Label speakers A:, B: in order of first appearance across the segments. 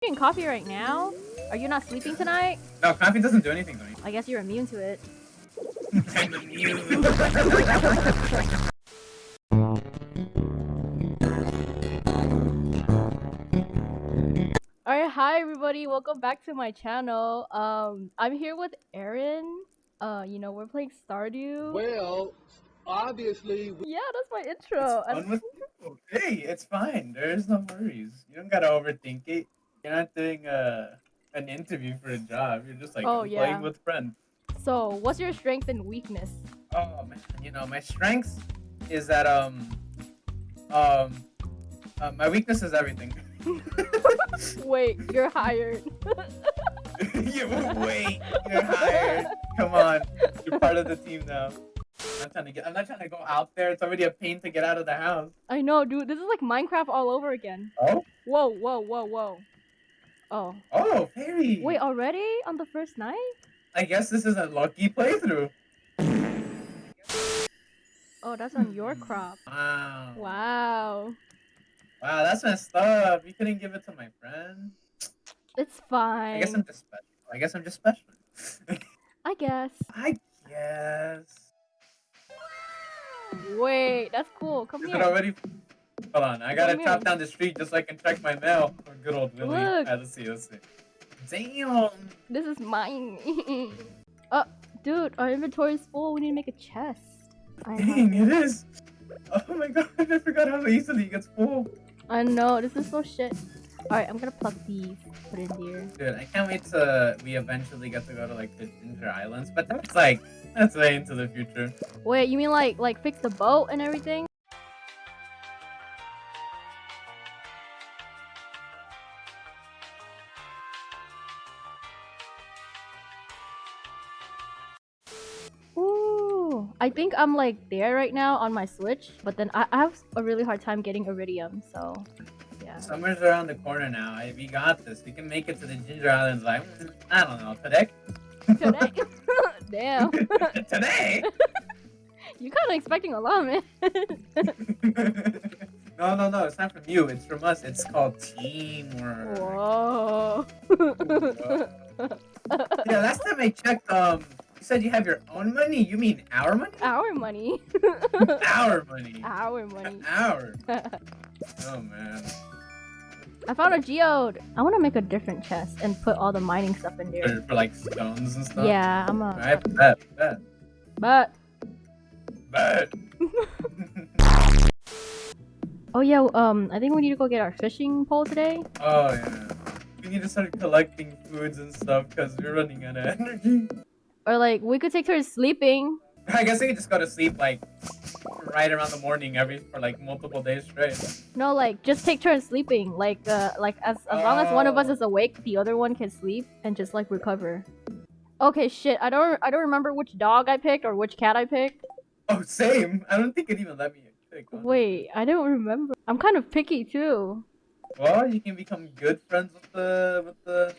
A: drinking coffee right now? Are you not sleeping tonight?
B: No, coffee doesn't do anything to me.
A: I guess you're immune to it.
B: I'm immune.
A: Alright, hi everybody, welcome back to my channel. Um, I'm here with Aaron. Uh, you know, we're playing Stardew.
C: Well, obviously,
A: Yeah, that's my intro.
B: It's fun with people. Hey, it's fine. There's no worries. You don't gotta overthink it. You're not doing a an interview for a job. You're just like
A: Oh,
B: I'm
A: yeah.
B: playing with friends.
A: So, what's your strength and weakness?
B: Oh man, you know my strengths is that um um uh, my weakness is everything.
A: Wait, you're hired.
B: you wait, you're hired. Come on, you're part of the team now. I'm not trying to get. I'm not trying to go out there. It's already a pain to get out of the house.
A: I know, dude. This is like Minecraft all over again.
B: Oh,
A: Whoa, whoa, whoa, whoa. Oh.
B: oh, fairy.
A: Wait, already? On the first night?
B: I guess this is a lucky playthrough.
A: Oh, that's on your crop.
B: Wow.
A: Wow.
B: Wow, that's messed up. You couldn't give it to my friend.
A: It's fine.
B: I guess I'm just special. I guess I'm just special.
A: I guess.
B: I guess.
A: Wait, that's cool. Come
B: Is
A: here.
B: it already? Hold on, I gotta chop down the street just so I can check my mail. Oh, good old Willie.
A: Look.
B: Alright, let's see, let's see. Damn.
A: This is mine. oh, dude, our inventory is full. We need to make a chest. I
B: Dang, it is. Oh my god, I forgot how easily it gets full.
A: I know. This is so shit. Alright, I'm gonna pluck these. Put in here.
B: Dude, I can't wait to we eventually get to go to like the Ginger Islands, but that's like that's way into the future.
A: Wait, you mean like like fix the boat and everything? I think I'm like there right now on my Switch, but then I, I have a really hard time getting Iridium, so yeah.
B: Summer's around the corner now. I, we got this. We can make it to the Ginger Islands like I don't know today.
A: Today? Damn,
B: today.
A: you kind of expecting a lot, man.
B: no, no, no. It's not from you. It's from us. It's called teamwork.
A: Whoa.
B: Yeah, last time I checked, um, you said you have your own money. You mean our money?
A: Our money.
B: Our money.
A: Our money.
B: Our. Oh man.
A: I found a geode. I want to make a different chest and put all the mining stuff in there.
B: For, for like stones and stuff.
A: Yeah, I'm a.
B: Alright, bet, bet,
A: oh yeah, um, I think we need to go get our fishing pole today.
B: oh yeah. We need to start collecting foods and stuff because we're running out of energy.
A: Or like we could take turns sleeping.
B: I guess we could just go to sleep like right around the morning every for like multiple days straight.
A: No, like just take turns sleeping. Like uh, like as as long as one of us
B: Oh.
A: is awake, the other one can sleep and just like recover. Okay, shit. I don't I don't remember which dog I picked or which cat I picked.
B: Oh, same. I don't think it even let me pick. honestly.
A: Wait, I don't remember. I'm kind of picky too.
B: Well, you can become good friends with the with the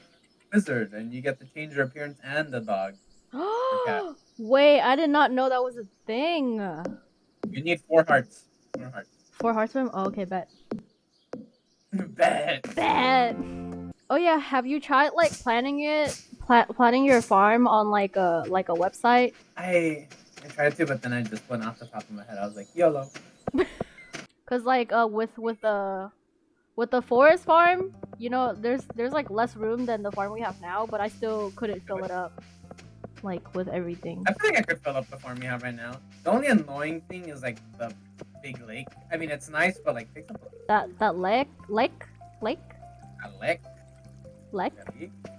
B: wizard, and you get to change your appearance and the dog. Cat.
A: Wait, I did not know that was a thing.
B: You need four hearts. Four hearts.
A: Four hearts from? Oh, okay, bet.
B: Bet.
A: Bet. Oh yeah, have you tried like planning it, pla- planning your farm on like a like a website?
B: I I tried to, but then I just went off the top of my head. I was like, YOLO.
A: Cause like uh with with the with the forest farm, you know, there's there's like less room than the farm we have now, but I still couldn't fill it up, like with everything.
B: I feel like I could fill up the farm we have right now. The only annoying thing is like the big lake. I mean, it's nice, but like takes up
A: That that lake lake lake
B: a lake.
A: lake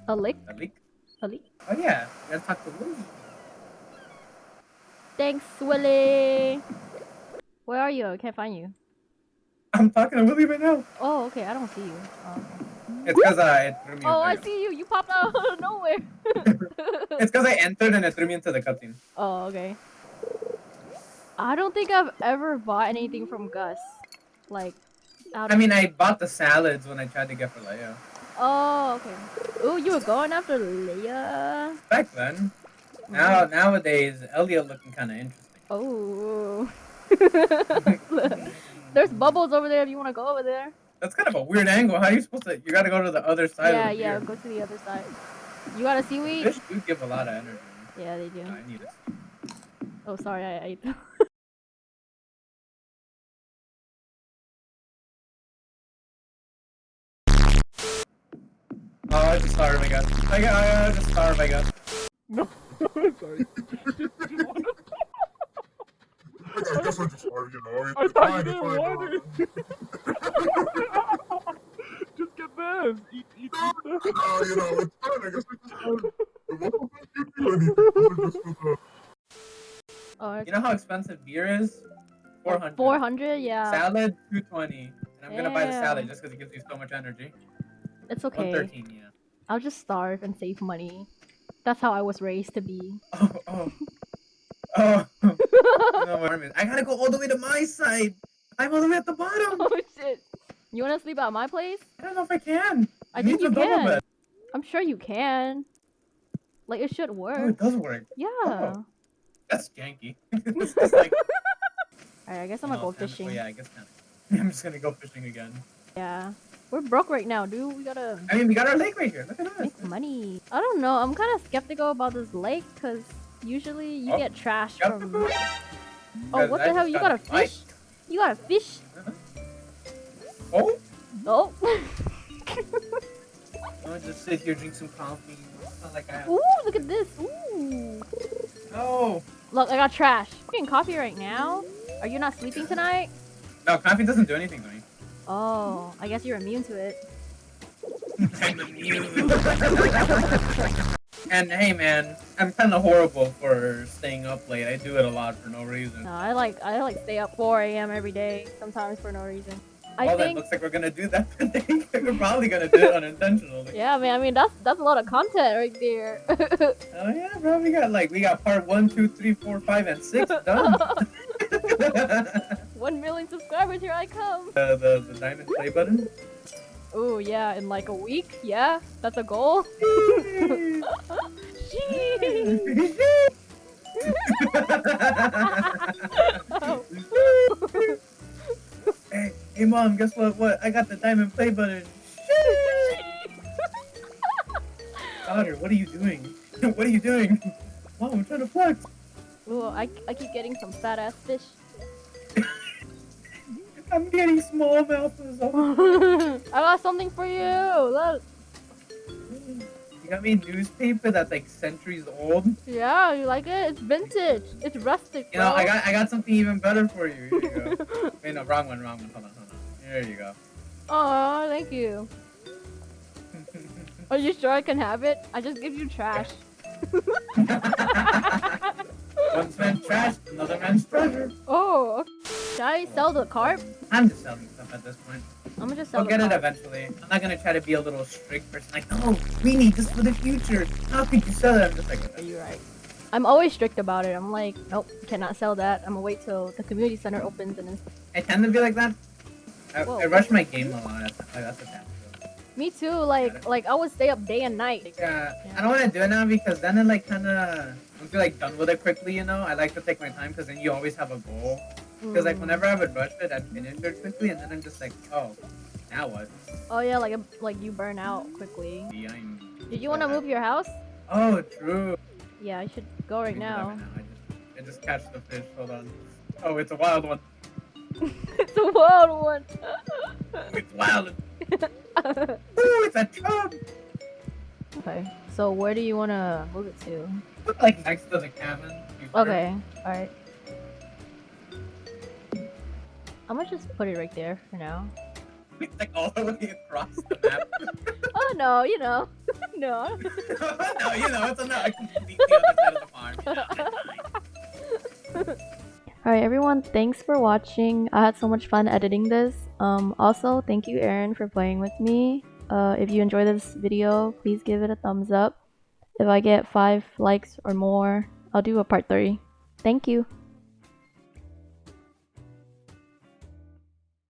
B: A lake.
A: a lake
B: A lake. Oh yeah, you gotta talk to Willie.
A: Thanks, Willie. Where are you? I can't find you.
B: I'm talking to Willie right now.
A: Oh, okay. I don't see you. Oh, okay.
B: It's because uh, it threw me.
A: Oh, I see you. You popped out of nowhere.
B: It's because I entered and it threw me into the cutscene.
A: oh, okay. I don't think I've ever bought anything from Gus. Like, out
B: I mean, I bought the salads when I tried to get for Leah.
A: Oh, okay. Ooh, you were going after Leah.
B: Back then. Now mm-hmm. nowadays, Elliott looking kind of interesting.
A: Oh. There's bubbles over there if you want to go over there.
B: That's kind of a weird angle. How are you supposed to? You gotta go to the other side.
A: yeah,
B: of the
A: yeah. Go to the other side. You got a seaweed?
B: Fish do give a lot of energy.
A: Yeah, they do.
B: I need it.
A: Oh, sorry, I ate.
B: Oh, I just starve, I guess. I guess, I just starve, I guess.
C: Sorry. I guess I just started, you know.
D: I thought
C: fine,
D: you
C: it's
D: didn't want
C: uh,
D: Just get this. Eat, eat, eat this.
C: you know, it's fine. I guess I just started. It wasn't like you do anything. It was just for the-
A: Oh,
B: You know how expensive beer is? 400.
A: Four hundred? Yeah.
B: Salad, 220. And I'm gonna buy the salad just because it gives you so much energy.
A: It's okay.
B: 113, yeah.
A: I'll just starve and save money. That's how I was raised to be.
B: Oh, oh. Oh. no, I gotta go all the way to my side. I'm all the way at the bottom.
A: oh shit. You wanna sleep at my place?
B: I don't know if I can.
A: I
B: It
A: think you can.
B: bed.
A: I'm sure you can. Like it should
B: Oh,
A: work.
B: it does work.
A: Yeah.
B: Oh. That's janky. just like.
A: Alright, I guess I'm gonna go fishing.
B: Oh, yeah, I guess. I'm just gonna go fishing again.
A: Yeah. We're broke right now, dude. We gotta
B: I mean, we got our lake right here. Look at that.
A: make money. I don't know. I'm kind of skeptical about this lake because usually you
B: Oh,
A: get trash from. Oh, what
B: I
A: the hell?
B: just
A: You got a
B: fight.
A: fish? You got a fish? Uh-huh.
B: Oh,
A: Oh.
B: I'm just going to sit here, drink some coffee. Like I have.
A: Ooh, look at this. Ooh.
B: No,
A: Look, I got trash. Getting coffee right now. Are you not sleeping tonight?
B: no, coffee doesn't do anything to me.
A: Oh, I guess you're immune to it.
B: I'm immune. and hey, man, I'm kind of horrible for staying up late. I do it a lot for no reason.
A: No, I like I like stay up 4 a.m. every day, sometimes for no reason. I
B: well,
A: think.
B: looks like we're gonna do that today. we're probably gonna do it unintentionally.
A: Yeah, man. I mean, that's that's a lot of content right there.
B: Oh yeah, bro. We got like we got part one, two, three, four, five, and six done.
A: One million subscribers, here I come.
B: the, the the diamond play button.
A: Oh yeah, in like a week. Yeah, that's a goal. Sheesh.
B: Hey, mom. Guess what? What? I got the diamond play button. Daughter, what are you doing? what are you doing? Mom, I'm trying to flex.
A: Ooh, I, I keep getting some fat ass fish.
B: I'm getting small mouth.
A: I got something for you. Look.
B: You got me newspaper that's like centuries old.
A: Yeah, you like it? It's vintage. It's rustic.
B: You know. I got I got something even better for you. Here you go. Wait, no, wrong one, wrong one. Hold on, hold on. There you go.
A: Oh, thank you. Are you sure I can have it? I just give you trash.
B: One man's trash, another man's treasure.
A: Oh, should I sell the carp?
B: I'm just selling stuff at this point.
A: I'm gonna just sell
B: I'll get it eventually. I'm not gonna try to be a little strict person like, no, we need this for the future. How could you sell it? I'm just like,
A: Are you right? I'm always strict about it. I'm like, nope, cannot sell that. I'm gonna wait till the community center opens and then.
B: I tend to be like that. I, I rush my game a lot. That's, that's a bad.
A: Me too. Like, like I would stay up day and night.
B: Yeah,
A: Yeah.
B: I don't want to do it now because then it like kind of I feel like done with it quickly. You know, I like to take my time because then you always have a goal. Because like
A: Mm.
B: whenever I would rush it, I'd finish it quickly, and then I'm just like, oh, now what?
A: Oh yeah, like like you burn out quickly.
B: I'm.
A: Did you want to move your house?
B: Oh, true.
A: Yeah, I should go right
B: me
A: now.
B: I just, I just catch the fish. Hold on. Oh, it's a wild one.
A: it's a wild one.
B: It's wild. Ooh, it's a chub.
A: okay, so where do you want to move it to?
B: Like next to the cabin.
A: Okay, all right. I'm gonna just put it right there for now.
B: It's like all the way across the map.
A: Oh no, you know, no.
B: no, you know, it's a no. Completely other side of the farm.
A: Alright everyone, thanks for watching. I had so much fun editing this. Um, also, thank you Aaron for playing with me. Uh, if you enjoy this video, please give it a thumbs up. If I get 5 likes or more, I'll do a part 3. Thank you.